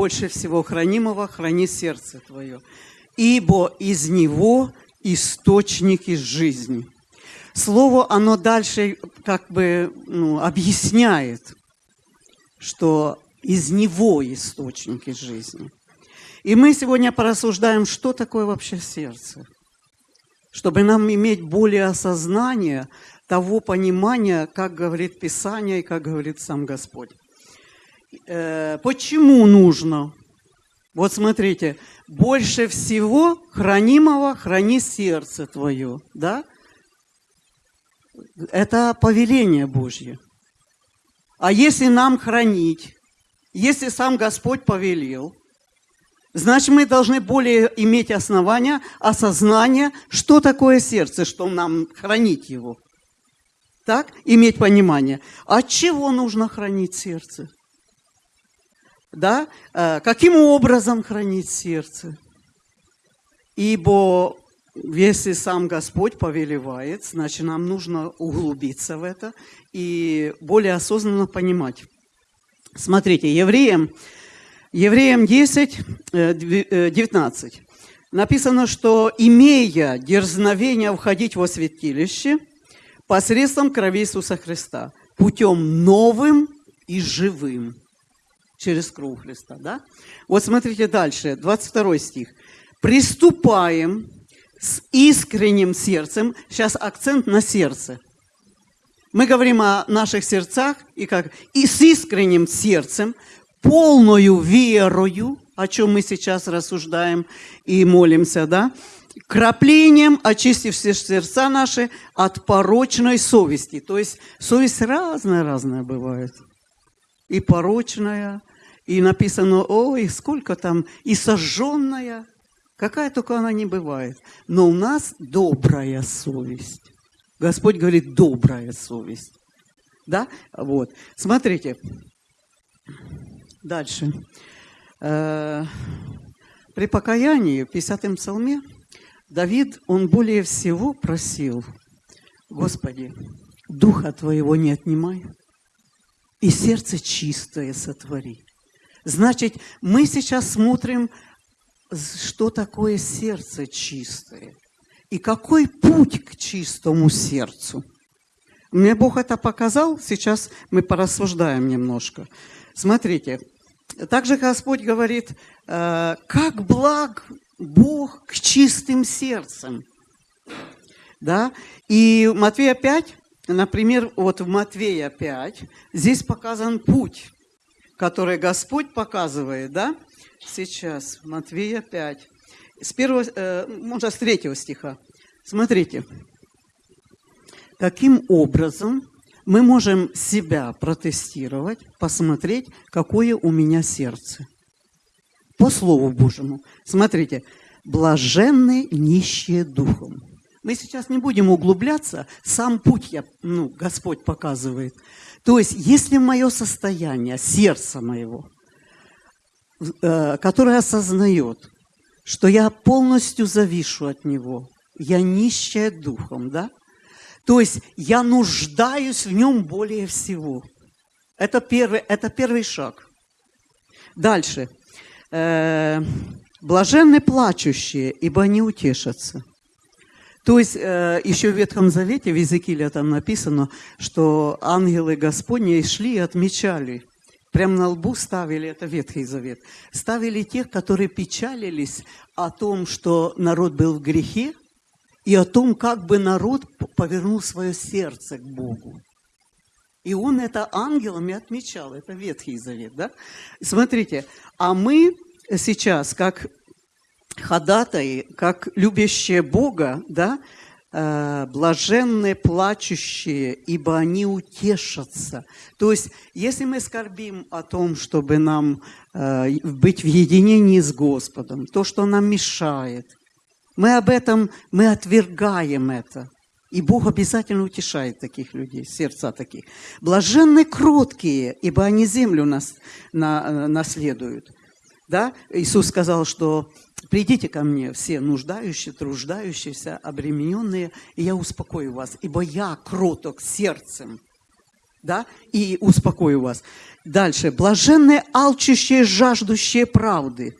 больше всего хранимого храни сердце твое, ибо из него источники жизни. Слово, оно дальше как бы ну, объясняет, что из него источники жизни. И мы сегодня порассуждаем, что такое вообще сердце, чтобы нам иметь более осознание того понимания, как говорит Писание и как говорит сам Господь. Э, почему нужно? Вот смотрите, больше всего хранимого храни сердце твое, да? Это повеление Божье. А если нам хранить, если сам Господь повелел, значит, мы должны более иметь основания, осознание, что такое сердце, что нам хранить его. Так? Иметь понимание. От чего нужно хранить сердце? Да? Э, каким образом хранить сердце? Ибо если сам Господь повелевает, значит, нам нужно углубиться в это и более осознанно понимать. Смотрите, Евреям, Евреям 10, 19 э, э, написано, что имея дерзновение входить во святилище посредством крови Иисуса Христа, путем новым и живым, через кровь Христа. Да? Вот смотрите дальше, 22 стих. «Приступаем с искренним сердцем». Сейчас акцент на сердце. Мы говорим о наших сердцах и как и с искренним сердцем, полною верою, о чем мы сейчас рассуждаем и молимся, да, краплением очистив все сердца наши от порочной совести. То есть совесть разная-разная бывает. И порочная, и написано, ой, сколько там, и сожженная, какая только она не бывает. Но у нас добрая совесть. Господь говорит, добрая совесть. Да? Вот. Смотрите. Дальше. Э, при покаянии, в 50-м псалме, Давид, он более всего просил, Господи, Духа Твоего не отнимай, и сердце чистое сотвори. Значит, мы сейчас смотрим, что такое сердце чистое. И какой путь к чистому сердцу? Мне Бог это показал, сейчас мы порассуждаем немножко. Смотрите, также Господь говорит, э, как благ Бог к чистым сердцам. Да? И Матвея 5, например, вот в Матвея 5, здесь показан путь, который Господь показывает, да? Сейчас, Матвея 5 с первого, э, можно с третьего стиха. Смотрите, каким образом мы можем себя протестировать, посмотреть, какое у меня сердце. По Слову Божьему. Смотрите, блаженны нищие духом. Мы сейчас не будем углубляться, сам путь я, ну, Господь показывает. То есть, если мое состояние, сердце моего, э, которое осознает, что я полностью завишу от Него. Я нищая духом, да? То есть я нуждаюсь в Нем более всего. Это первый, это первый шаг. Дальше. Э, Блаженны плачущие, ибо они утешатся. То есть э, еще в Ветхом Завете, в Языкиле там написано, что ангелы Господни шли и отмечали Прямо на лбу ставили, это Ветхий Завет, ставили тех, которые печалились о том, что народ был в грехе, и о том, как бы народ повернул свое сердце к Богу. И он это ангелами отмечал, это Ветхий Завет, да? Смотрите, а мы сейчас, как ходатаи, как любящие Бога, да, Э, блаженные плачущие, ибо они утешатся. То есть, если мы скорбим о том, чтобы нам э, быть в единении с Господом, то, что нам мешает, мы об этом, мы отвергаем это. И Бог обязательно утешает таких людей, сердца таких. Блаженны кроткие, ибо они землю нас, на, э, наследуют. Да? Иисус сказал, что Придите ко мне все нуждающие, труждающиеся, обремененные, и я успокою вас, ибо я кроток сердцем да, и успокою вас. Дальше. Блаженные, алчущие, жаждущие правды.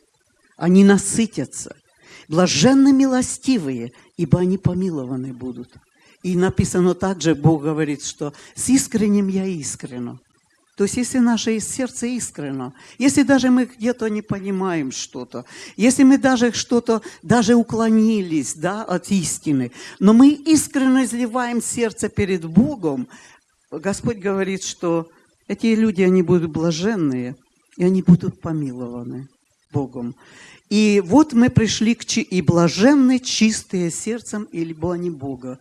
Они насытятся. Блаженны милостивые, ибо они помилованы будут. И написано также, Бог говорит, что с искренним я искренно. То есть, если наше сердце искренно, если даже мы где-то не понимаем что-то, если мы даже что-то, даже уклонились да, от истины, но мы искренне изливаем сердце перед Богом, Господь говорит, что эти люди, они будут блаженные, и они будут помилованы Богом. И вот мы пришли к чи... и блаженны чистые сердцем, ибо они Бога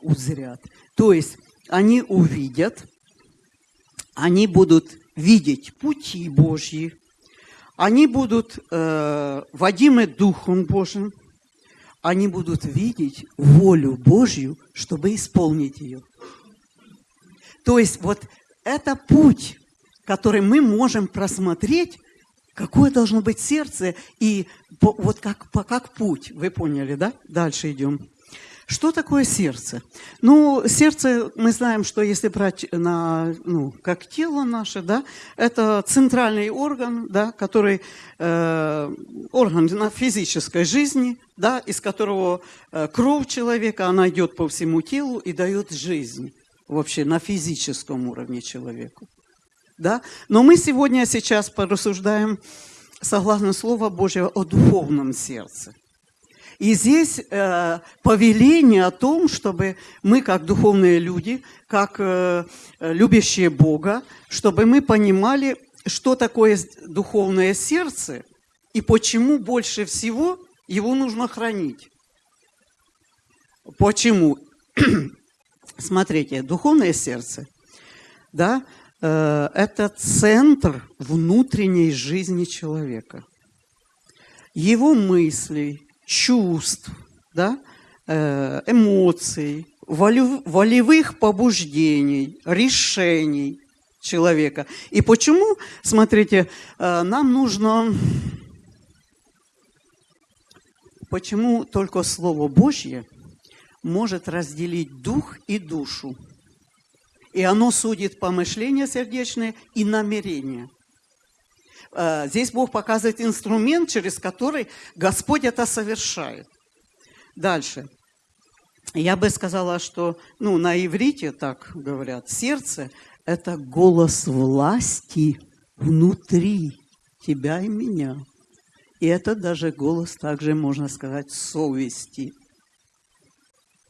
узрят. То есть они увидят, они будут видеть пути Божьи, они будут э, водимы Духом Божьим, они будут видеть волю Божью, чтобы исполнить ее. То есть вот это путь, который мы можем просмотреть, какое должно быть сердце, и вот как, как путь, вы поняли, да? Дальше идем. Что такое сердце? Ну, сердце, мы знаем, что если брать на, ну, как тело наше, да, это центральный орган, да, который, э, орган на физической жизни, да, из которого э, кровь человека, она идет по всему телу и дает жизнь вообще на физическом уровне человеку. Да? Но мы сегодня сейчас порассуждаем, согласно Слову Божьего, о духовном сердце – и здесь э, повеление о том, чтобы мы, как духовные люди, как э, любящие Бога, чтобы мы понимали, что такое духовное сердце и почему больше всего его нужно хранить. Почему? Смотрите, духовное сердце, да, э, это центр внутренней жизни человека. Его мыслей, чувств, да, э, эмоций, волевых побуждений, решений человека. И почему, смотрите, э, нам нужно, почему только Слово Божье может разделить дух и душу. И оно судит помышления сердечные и намерения. Э, здесь Бог показывает инструмент, через который Господь это совершает. Дальше. Я бы сказала, что ну, на иврите так говорят, сердце – это голос власти внутри тебя и меня. И это даже голос, также можно сказать, совести.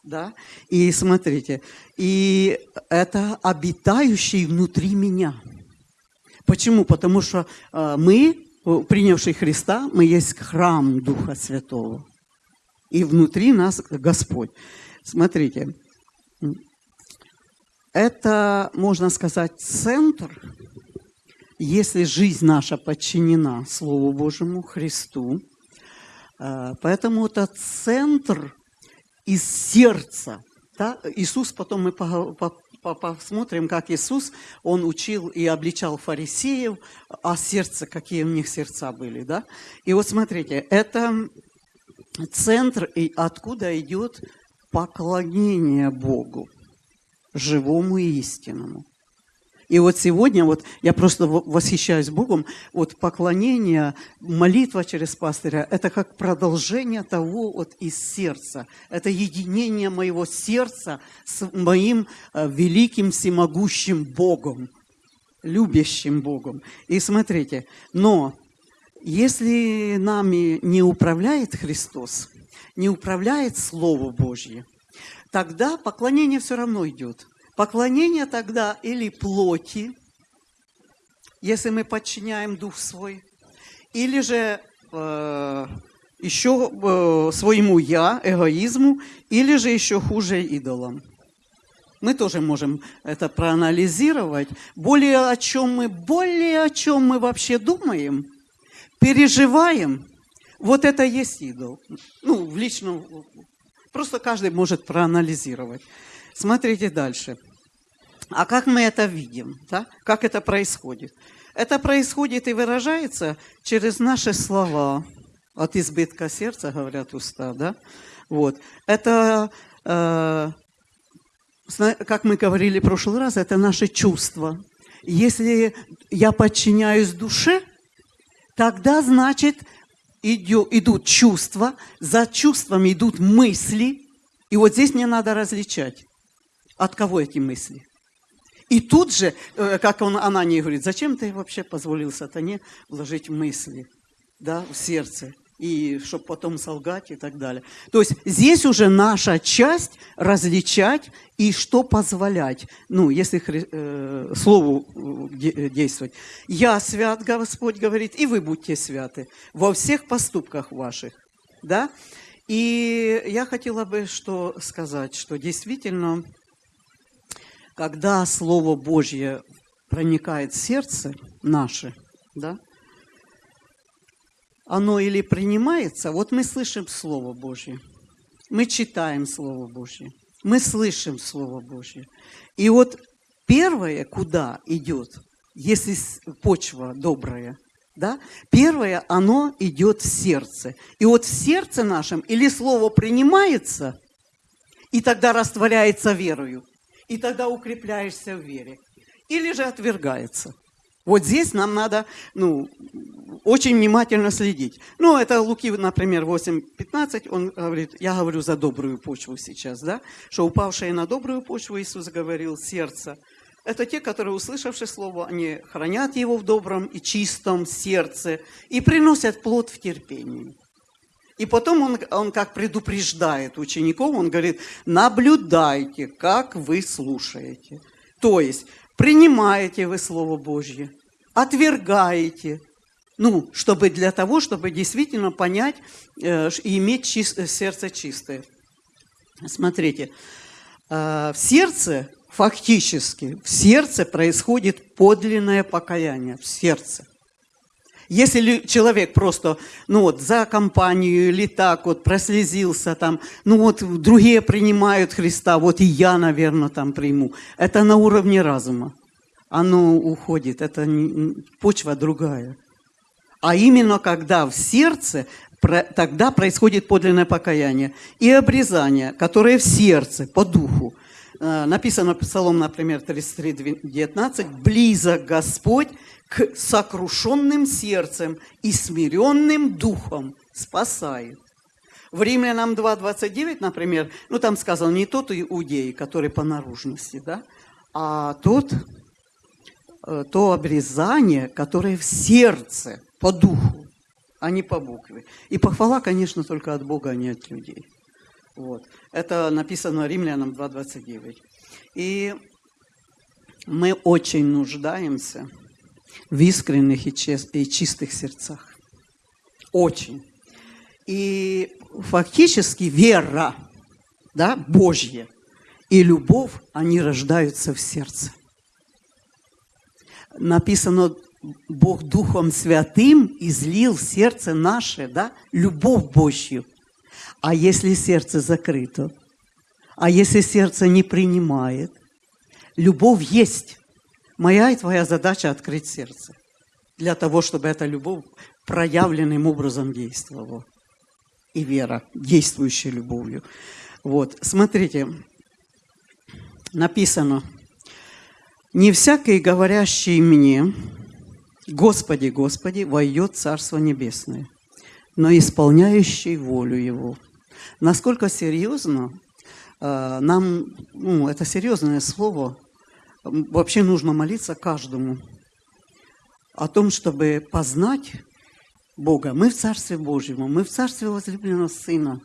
Да? И смотрите, и это обитающий внутри меня – Почему? Потому что э, мы, принявшие Христа, мы есть храм Духа Святого. И внутри нас Господь. Смотрите, это, можно сказать, центр, если жизнь наша подчинена Слову Божьему, Христу. Э, поэтому это центр из сердца. Да? Иисус, потом мы посмотрим, как Иисус, Он учил и обличал фарисеев, а сердце, какие у них сердца были. Да? И вот смотрите, это центр, и откуда идет поклонение Богу, живому и истинному. И вот сегодня вот я просто восхищаюсь Богом, вот поклонение, молитва через пастыря, это как продолжение того вот из сердца. Это единение моего сердца с моим э, великим всемогущим Богом, любящим Богом. И смотрите, но если нами не управляет Христос, не управляет Слово Божье, тогда поклонение все равно идет. Поклонение тогда или плоти, если мы подчиняем дух свой, или же э, еще э, своему я, эгоизму, или же еще хуже идолам. Мы тоже можем это проанализировать. Более о чем мы, более о чем мы вообще думаем, переживаем, вот это есть идол. Ну, в личном, просто каждый может проанализировать. Смотрите дальше. А как мы это видим? Да? Как это происходит? Это происходит и выражается через наши слова. От избытка сердца, говорят уста, да? Вот. Это э, как мы говорили в прошлый раз, это наши чувства. Если я подчиняюсь душе, тогда, значит, идут чувства, за чувствами идут мысли. И вот здесь мне надо различать, от кого эти мысли. И тут же, э, как он, она не говорит, зачем ты вообще позволил сатане вложить мысли да, в сердце? и чтобы потом солгать и так далее. То есть здесь уже наша часть различать и что позволять, ну, если э, слову э, действовать. «Я свят, Господь говорит, и вы будьте святы во всех поступках ваших». Да? И я хотела бы что сказать, что действительно, когда Слово Божье проникает в сердце наше, да, оно или принимается, вот мы слышим Слово Божье, мы читаем Слово Божье, мы слышим Слово Божье. И вот первое, куда идет, если почва добрая, да, первое, оно идет в сердце. И вот в сердце нашем или Слово принимается, и тогда растворяется верою, и тогда укрепляешься в вере, или же отвергается – вот здесь нам надо ну, очень внимательно следить. Ну, это Луки, например, 8.15, он говорит, я говорю за добрую почву сейчас, да, что упавшие на добрую почву, Иисус говорил, сердце, это те, которые, услышавши Слово, они хранят его в добром и чистом сердце и приносят плод в терпении. И потом он, он как предупреждает учеников, он говорит, наблюдайте, как вы слушаете. То есть принимаете вы Слово Божье, отвергаете, ну, чтобы для того, чтобы действительно понять э, и иметь чист, сердце чистое. Смотрите, э, в сердце, фактически, в сердце происходит подлинное покаяние, в сердце – если человек просто, ну вот, за компанию или так вот прослезился там, ну вот, другие принимают Христа, вот и я, наверное, там приму. Это на уровне разума. Оно уходит, это почва другая. А именно когда в сердце, тогда происходит подлинное покаяние и обрезание, которое в сердце, по духу. Э, написано Псалом, например, 33, 19, «Близок Господь к сокрушенным сердцем и смиренным духом спасает. В Римлянам 2.29, например, ну там сказано не тот иудей, который по наружности, да, а тот, э, то обрезание, которое в сердце, по духу, а не по букве. И похвала, конечно, только от Бога, а не от людей. Вот. Это написано Римлянам 2.29. И мы очень нуждаемся в искренних и чистых сердцах. Очень. И фактически вера, да, Божья и любовь, они рождаются в сердце. Написано, Бог Духом Святым излил в сердце наше, да, любовь Божью. А если сердце закрыто, а если сердце не принимает, любовь есть, Моя и твоя задача открыть сердце для того, чтобы эта любовь проявленным образом действовала. И вера, действующая любовью. Вот, смотрите, написано, «Не всякий, говорящий мне, Господи, Господи, войдет Царство Небесное, но исполняющий волю Его». Насколько серьезно э, нам, ну, это серьезное слово, вообще нужно молиться каждому о том, чтобы познать Бога. Мы в Царстве Божьем, мы в Царстве возлюбленного Сына,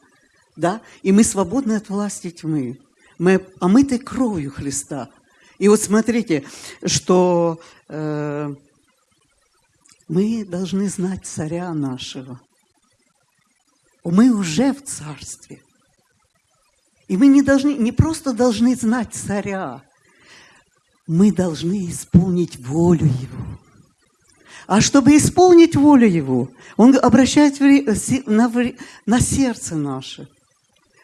да, и мы свободны от власти тьмы. Мы омыты кровью Христа. И вот смотрите, что э, мы должны знать царя нашего. Мы уже в царстве. И мы не, должны, не просто должны знать царя, мы должны исполнить волю Его. А чтобы исполнить волю Его, Он обращает на, сердце наше.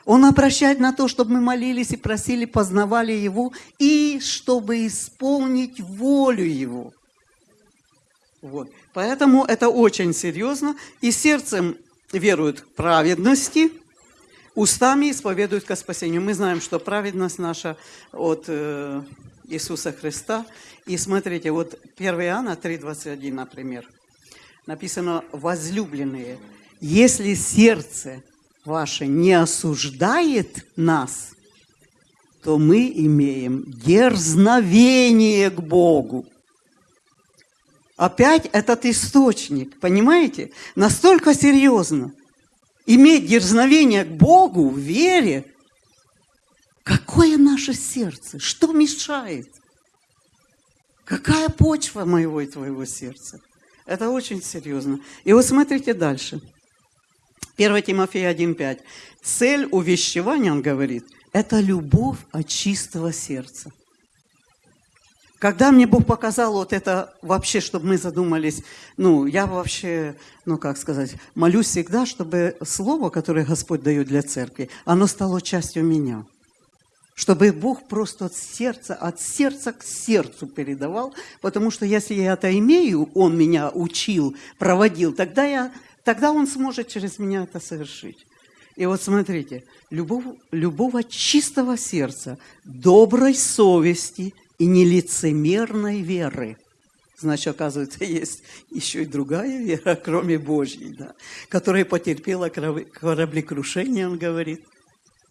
Он обращает на то, чтобы мы молились и просили, познавали Его, и чтобы исполнить волю Его. Вот. Поэтому это очень серьезно. И сердцем веруют в праведности, устами исповедуют ко спасению. Мы знаем, что праведность наша от э, Иисуса Христа. И смотрите, вот 1 Иоанна 3,21, например, написано «возлюбленные, если сердце ваше не осуждает нас, то мы имеем дерзновение к Богу. Опять этот источник, понимаете? Настолько серьезно. Иметь дерзновение к Богу в вере. Какое наше сердце? Что мешает? Какая почва моего и твоего сердца? Это очень серьезно. И вот смотрите дальше. 1 Тимофея 1,5. Цель увещевания, он говорит, это любовь от чистого сердца. Когда мне Бог показал вот это вообще, чтобы мы задумались, ну, я вообще, ну, как сказать, молюсь всегда, чтобы слово, которое Господь дает для церкви, оно стало частью меня. Чтобы Бог просто от сердца, от сердца к сердцу передавал, потому что если я это имею, Он меня учил, проводил, тогда, я, тогда Он сможет через меня это совершить. И вот смотрите, любовь от чистого сердца, доброй совести и нелицемерной веры. Значит, оказывается, есть еще и другая вера, кроме Божьей, да, которая потерпела кораблекрушение, он говорит.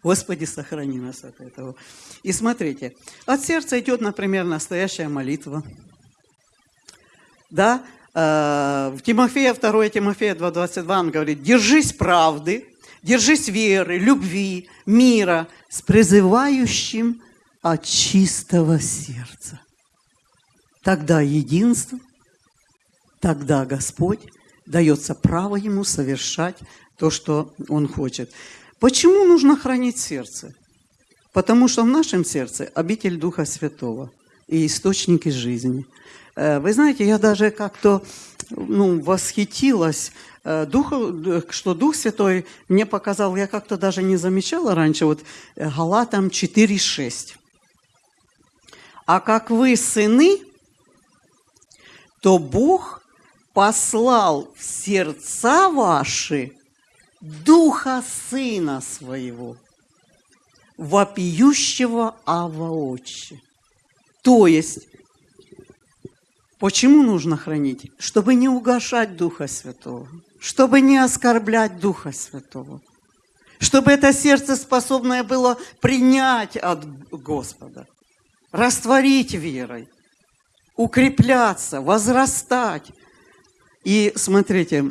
Господи, сохрани нас от этого. И смотрите, от сердца идет, например, настоящая молитва. Да, э, в Тимофея, 2 Тимофея 2.22 он говорит, держись правды, держись веры, любви, мира с призывающим от чистого сердца. Тогда единство, тогда Господь дается право ему совершать то, что он хочет. Почему нужно хранить сердце? Потому что в нашем сердце обитель Духа Святого и источники жизни. Э, вы знаете, я даже как-то ну, восхитилась Э, Дух, что Дух Святой мне показал, я как-то даже не замечала раньше, вот э, Галатам 4,6. А как вы сыны, то Бог послал в сердца ваши Духа Сына Своего, вопиющего Ава Отче. То есть, почему нужно хранить? Чтобы не угошать Духа Святого чтобы не оскорблять Духа Святого, чтобы это сердце способное было принять от Господа, растворить верой, укрепляться, возрастать. И смотрите,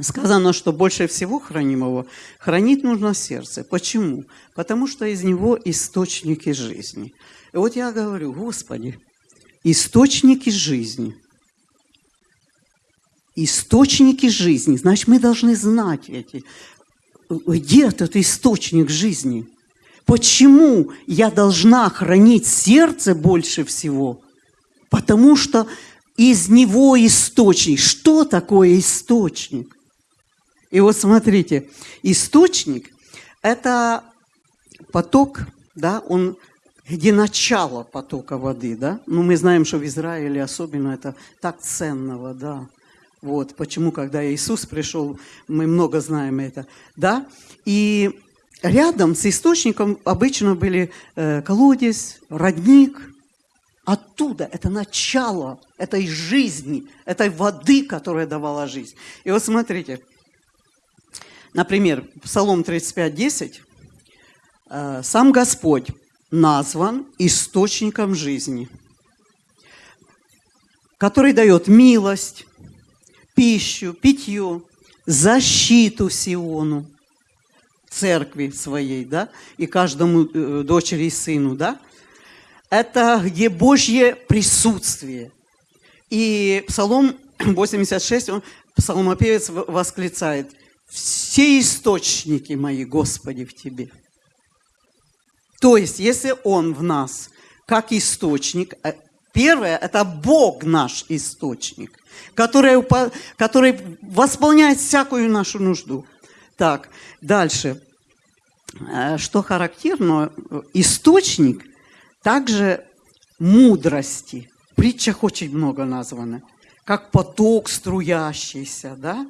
сказано, что больше всего хранимого хранить нужно сердце. Почему? Потому что из него источники жизни. И вот я говорю, Господи, источники жизни – источники жизни. Значит, мы должны знать эти, где этот источник жизни. Почему я должна хранить сердце больше всего? Потому что из него источник. Что такое источник? И вот смотрите, источник – это поток, да, он где начало потока воды, да? Ну, мы знаем, что в Израиле особенно это так ценно вода. Вот почему, когда Иисус пришел, мы много знаем это, да. И рядом с источником обычно были э, колодец, родник. Оттуда это начало этой жизни, этой воды, которая давала жизнь. И вот смотрите, например, Псалом 35:10, э, сам Господь назван источником жизни, который дает милость, пищу, питье, защиту Сиону, церкви своей, да, и каждому э, дочери и сыну, да, это где Божье присутствие. И Псалом 86, он, псалмопевец восклицает, «Все источники мои, Господи, в Тебе». То есть, если Он в нас, как источник, э, Первое – это Бог наш источник, который, который восполняет всякую нашу нужду. Так, дальше. Э, что характерно, источник также мудрости. В притчах очень много названо. Как поток струящийся, да?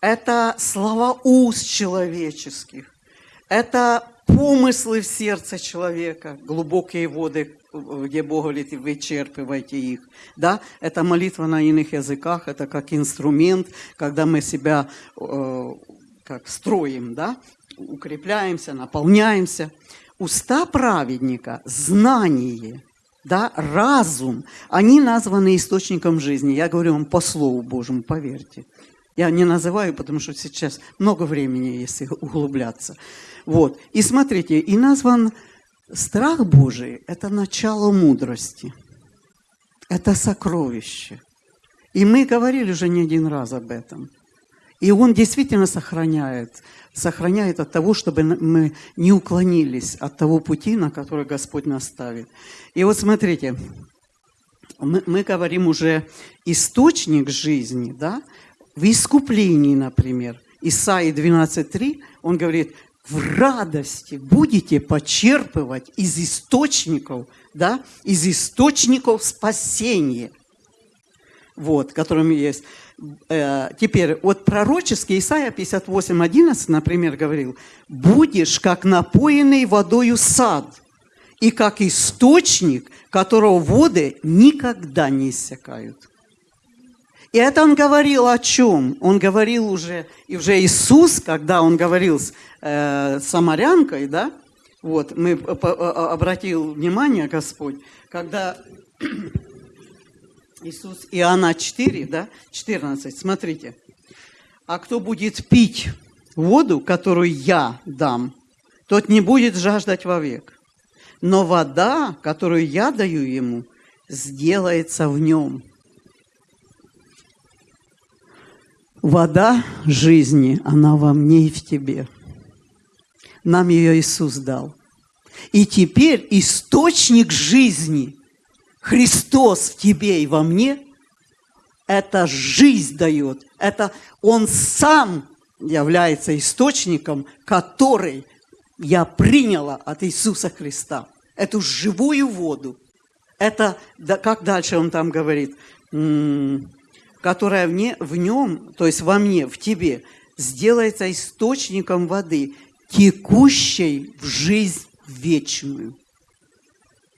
Это слова уст человеческих. это помыслы в сердце человека, глубокие воды, где Бог говорит, вычерпывайте их. Да? Это молитва на иных языках, это как инструмент, когда мы себя э, как строим, да? укрепляемся, наполняемся. Уста праведника, знание, да, разум, они названы источником жизни. Я говорю вам по Слову Божьему, поверьте. Я не называю, потому что сейчас много времени, если углубляться. Вот. И смотрите, и назван страх Божий – это начало мудрости. Это сокровище. И мы говорили уже не один раз об этом. И он действительно сохраняет, сохраняет от того, чтобы мы не уклонились от того пути, на который Господь нас ставит. И вот смотрите, мы, мы говорим уже источник жизни, да, в искуплении, например. Исаии 12.3, он говорит, в радости будете почерпывать из источников, да, из источников спасения, вот, которыми есть. Э, теперь, вот пророческий Исаия 58.11, например, говорил, «Будешь, как напоенный водою сад, и как источник, которого воды никогда не иссякают». И это он говорил о чем? Он говорил уже, и уже Иисус, когда он говорил с э, самарянкой, да, вот, мы обратил внимание, Господь, когда Иисус, Иоанна 4, да, 14, смотрите. А кто будет пить воду, которую я дам, тот не будет жаждать вовек. Но вода, которую я даю ему, сделается в нем – Вода жизни, она во мне и в тебе. Нам ее Иисус дал. И теперь источник жизни, Христос в тебе и во мне, это жизнь дает. Это Он сам является источником, который я приняла от Иисуса Христа. Эту живую воду. Это, как дальше он там говорит, которая вне, в нем, то есть во мне, в тебе, сделается источником воды, текущей в жизнь вечную.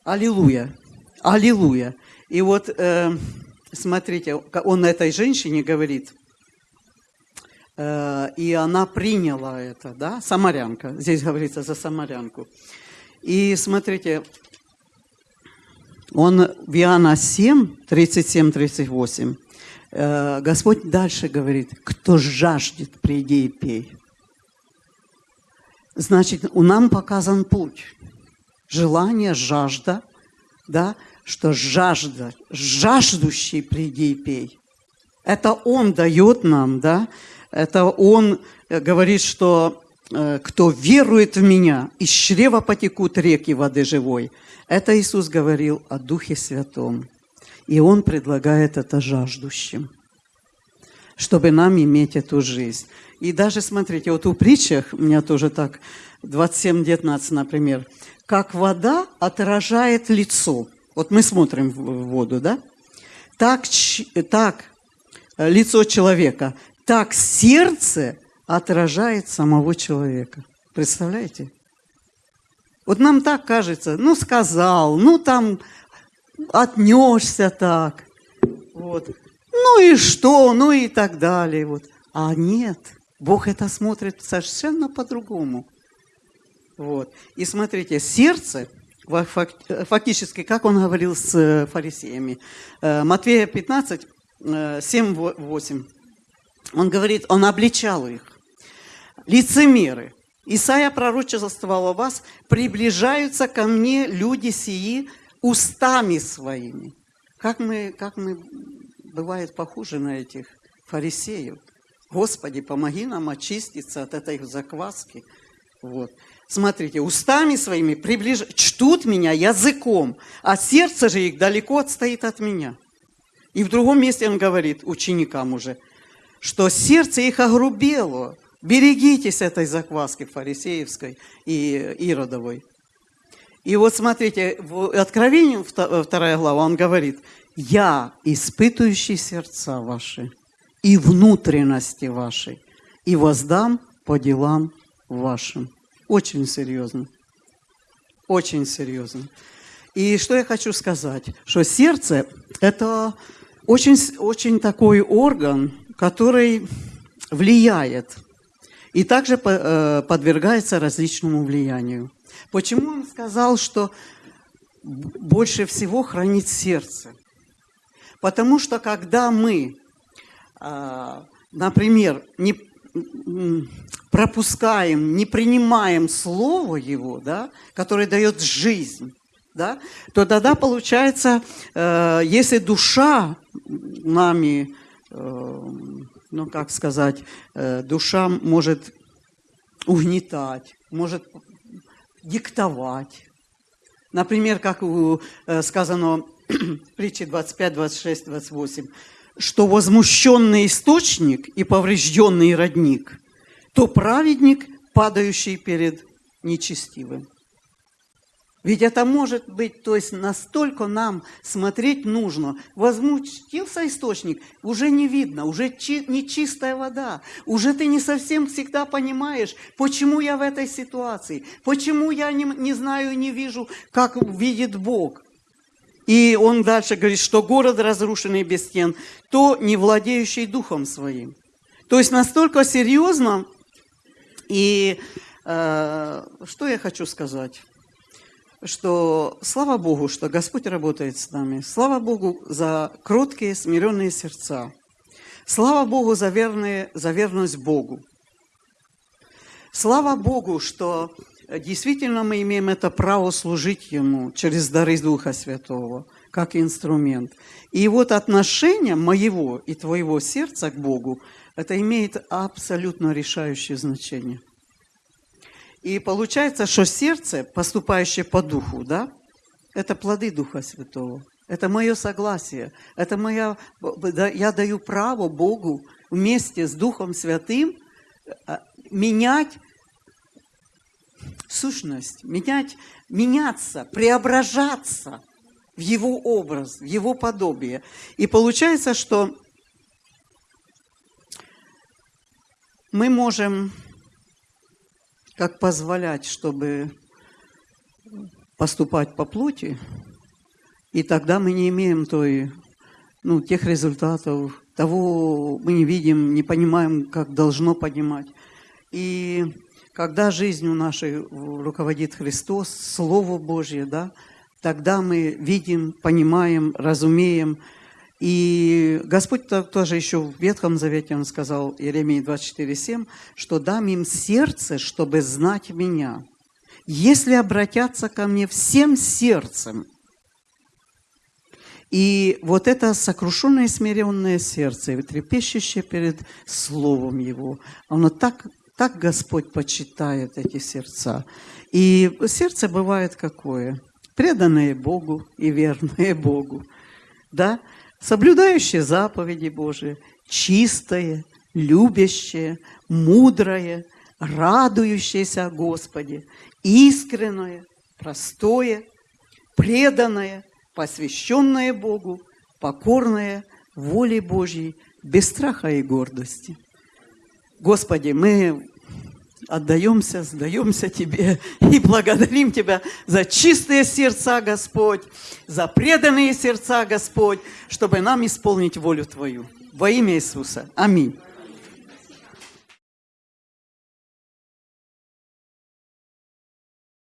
Аллилуйя! Аллилуйя! И вот, э, смотрите, он этой женщине говорит, э, и она приняла это, да, самарянка, здесь говорится за самарянку. И смотрите, он в Иоанна 7, 37-38, Э, Господь дальше говорит, кто жаждет, приди и пей. Значит, у нам показан путь. Желание, жажда, да, что жажда, жаждущий приди и пей. Это Он дает нам, да, это Он э, говорит, что э, кто верует в Меня, из чрева потекут реки воды живой. Это Иисус говорил о Духе Святом. И Он предлагает это жаждущим, чтобы нам иметь эту жизнь. И даже, смотрите, вот у притчах, у меня тоже так, 27-19, например, как вода отражает лицо. Вот мы смотрим в воду, да? Так, так э, лицо человека, так сердце отражает самого человека. Представляете? Вот нам так кажется, ну сказал, ну там отнешься так. Вот. Ну и что, ну и так далее. Вот. А нет, Бог это смотрит совершенно по-другому. Вот. И смотрите, сердце, фактически, как он говорил с э, фарисеями, Матвея 15, 7, 8, он говорит, он обличал их. Лицемеры, Исайя пророчествовал о вас, приближаются ко мне люди сии, устами своими. Как мы, как мы, бывает, похожи на этих фарисеев. Господи, помоги нам очиститься от этой закваски. Вот. Смотрите, устами своими приближ... чтут меня языком, а сердце же их далеко отстоит от меня. И в другом месте он говорит ученикам уже, что сердце их огрубело. Берегитесь этой закваски фарисеевской и иродовой. И вот смотрите, в Откровении, вторая глава, он говорит, «Я, испытывающий сердца ваши и внутренности вашей, и воздам по делам вашим». Очень серьезно. Очень серьезно. И что я хочу сказать, что сердце – это очень, очень такой орган, который влияет и также э, подвергается различному влиянию. Почему он сказал, что больше всего хранит сердце? Потому что когда мы, а, например, не пропускаем, не принимаем Слово Его, да, которое дает жизнь, да, то тогда получается, э, если душа нами, э, ну как сказать, э, душа может угнетать, может диктовать. Например, как сказано в притче 25, 26, 28, что возмущенный источник и поврежденный родник, то праведник, падающий перед нечестивым. Ведь это может быть, то есть настолько нам смотреть нужно. Возмутился источник, уже не видно, уже чи, не чистая вода. Уже ты не совсем всегда понимаешь, почему я в этой ситуации, почему я не, не знаю, не вижу, как видит Бог. И он дальше говорит, что город разрушенный без стен, то не владеющий духом своим. То есть настолько серьезно. И э, что я хочу сказать? Что слава Богу, что Господь работает с нами. Слава Богу за кроткие, смиренные сердца. Слава Богу за, верные, за верность Богу. Слава Богу, что Действительно, мы имеем это право служить Ему через дары Духа Святого, как инструмент. И вот отношение моего и твоего сердца к Богу, это имеет абсолютно решающее значение. И получается, что сердце, поступающее по Духу, да, это плоды Духа Святого. Это мое согласие. Это моя, я даю право Богу вместе с Духом Святым э, менять сущность, менять, меняться, преображаться в его образ, в его подобие. И получается, что мы можем как позволять, чтобы поступать по плоти, и тогда мы не имеем той, ну, тех результатов, того мы не видим, не понимаем, как должно понимать. И когда жизнью нашей руководит Христос, Слово Божье, да, тогда мы видим, понимаем, разумеем. И Господь тоже еще в Ветхом Завете, Он сказал, Иеремии 24,7, что дам им сердце, чтобы знать Меня. Если обратятся ко Мне всем сердцем, и вот это сокрушенное смиренное сердце, трепещущее перед Словом Его, оно так так Господь почитает эти сердца. И сердце бывает какое? Преданное Богу и верное Богу. Да? Соблюдающее заповеди Божии, чистое, любящее, мудрое, радующееся о Господе, искреннее, простое, преданное, посвященное Богу, покорное воле Божьей, без страха и гордости. Господи, мы отдаемся, сдаемся Тебе и благодарим Тебя за чистые сердца, Господь, за преданные сердца, Господь, чтобы нам исполнить волю Твою. Во имя Иисуса. Аминь.